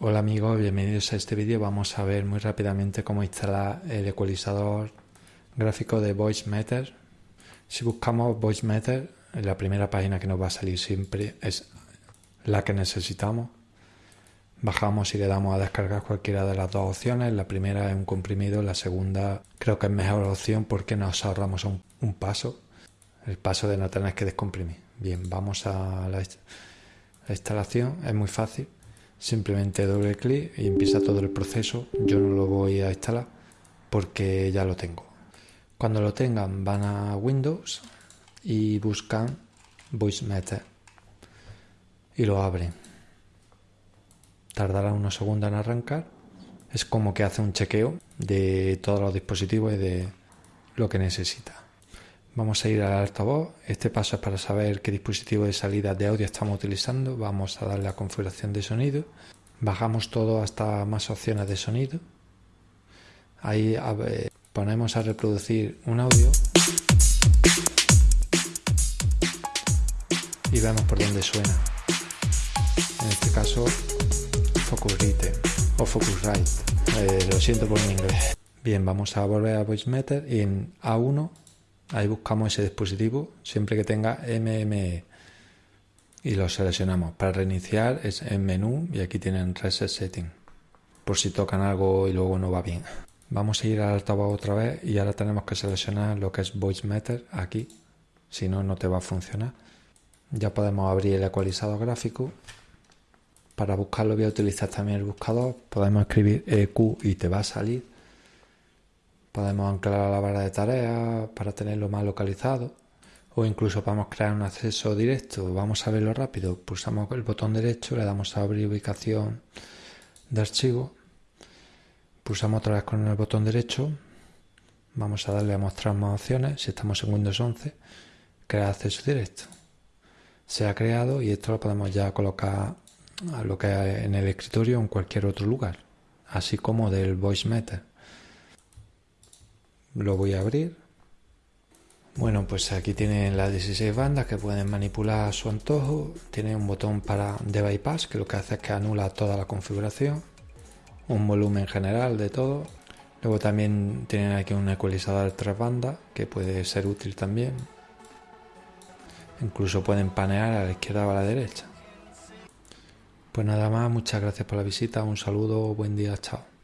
Hola amigos, bienvenidos a este vídeo. Vamos a ver muy rápidamente cómo instalar el ecualizador gráfico de VoiceMeter. Si buscamos VoiceMeter, la primera página que nos va a salir siempre es la que necesitamos. Bajamos y le damos a descargar cualquiera de las dos opciones. La primera es un comprimido, la segunda creo que es mejor opción porque nos ahorramos un paso, el paso de no tener que descomprimir. Bien, vamos a la instalación, es muy fácil simplemente doble clic y empieza todo el proceso. Yo no lo voy a instalar porque ya lo tengo. Cuando lo tengan van a Windows y buscan VoiceMeter y lo abren. Tardará unos segundos en arrancar. Es como que hace un chequeo de todos los dispositivos y de lo que necesita. Vamos a ir al altavoz. Este paso es para saber qué dispositivo de salida de audio estamos utilizando. Vamos a darle a configuración de sonido. Bajamos todo hasta más opciones de sonido. Ahí ponemos a reproducir un audio. Y vemos por dónde suena. En este caso, Focusrite o Focusrite. Eh, lo siento por mi inglés. Bien, vamos a volver a VoiceMeter y en A1 Ahí buscamos ese dispositivo siempre que tenga MME y lo seleccionamos. Para reiniciar es en menú y aquí tienen Reset Setting por si tocan algo y luego no va bien. Vamos a ir al altavoz otra vez y ahora tenemos que seleccionar lo que es Voice Meter aquí, si no, no te va a funcionar. Ya podemos abrir el ecualizador gráfico. Para buscarlo voy a utilizar también el buscador. Podemos escribir EQ y te va a salir Podemos anclar la barra de tareas para tenerlo más localizado o incluso podemos crear un acceso directo. Vamos a verlo rápido. Pulsamos el botón derecho, le damos a abrir ubicación de archivo. Pulsamos otra vez con el botón derecho. Vamos a darle a mostrar más opciones. Si estamos en Windows 11, crear acceso directo. Se ha creado y esto lo podemos ya colocar a lo que en el escritorio o en cualquier otro lugar, así como del Voice Meter lo voy a abrir. Bueno, pues aquí tienen las 16 bandas que pueden manipular a su antojo. Tiene un botón para de bypass que lo que hace es que anula toda la configuración. Un volumen general de todo. Luego también tienen aquí un ecualizador tres bandas que puede ser útil también. Incluso pueden panear a la izquierda o a la derecha. Pues nada más, muchas gracias por la visita, un saludo, buen día, chao.